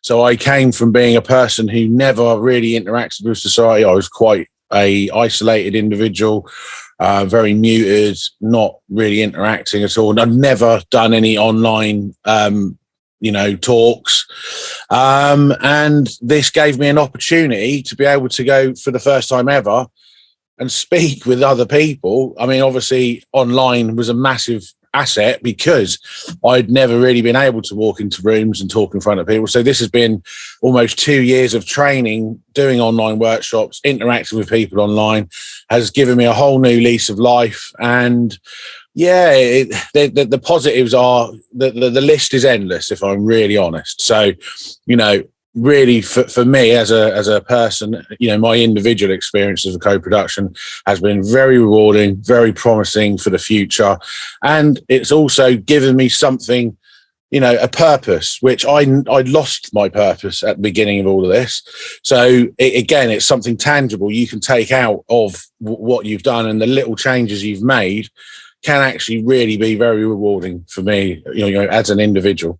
So I came from being a person who never really interacted with society. I was quite a isolated individual, uh, very muted, not really interacting at all. And I'd never done any online, um, you know, talks. Um, and this gave me an opportunity to be able to go for the first time ever and speak with other people. I mean, obviously, online was a massive asset because I'd never really been able to walk into rooms and talk in front of people. So this has been almost two years of training, doing online workshops, interacting with people online, has given me a whole new lease of life. And yeah, it, the, the, the, positives are the, the, the list is endless, if I'm really honest. So, you know, really for, for me as a as a person you know my individual experience as a co-production has been very rewarding very promising for the future. And it's also given me something you know a purpose which i i lost my purpose at the beginning of all of this. So it, again it's something tangible. You can take out of what you've done and the little changes you've made can actually really be very rewarding for me you know, you know as an individual